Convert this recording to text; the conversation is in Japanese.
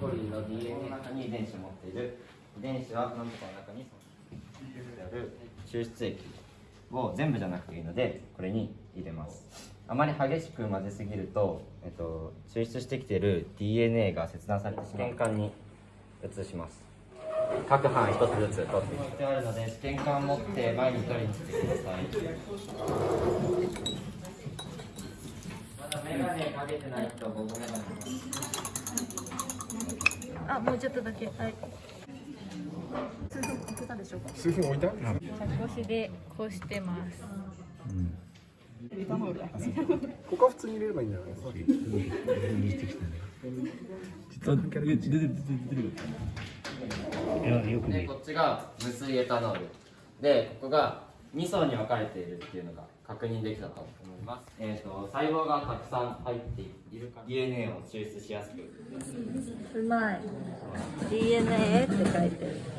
コリの DNA の中に遺伝子を持っている遺伝子は何とかの中にある抽出液を全部じゃなくていいのでこれに入れます。あまり激しく混ぜすぎると、えっと、抽出してきている DNA が切断されて試験管に移します。各班一つずつ取っていってあるので試験管を持って前に取りに来てくださいまだメガネかけてない。人僕メガネあ、もうちょっとだけ。はい。数分置けたでしょうか。数分置いた？着腰でこうしてます。うんここは普通に入れればいいんじゃないですかでこっちが無水エタノールでここが2層に分かれているっていうのが確認できたと思います、えー、と細胞がたくさん入っているから DNA を抽出しやすくうまい。DNA って書いてる。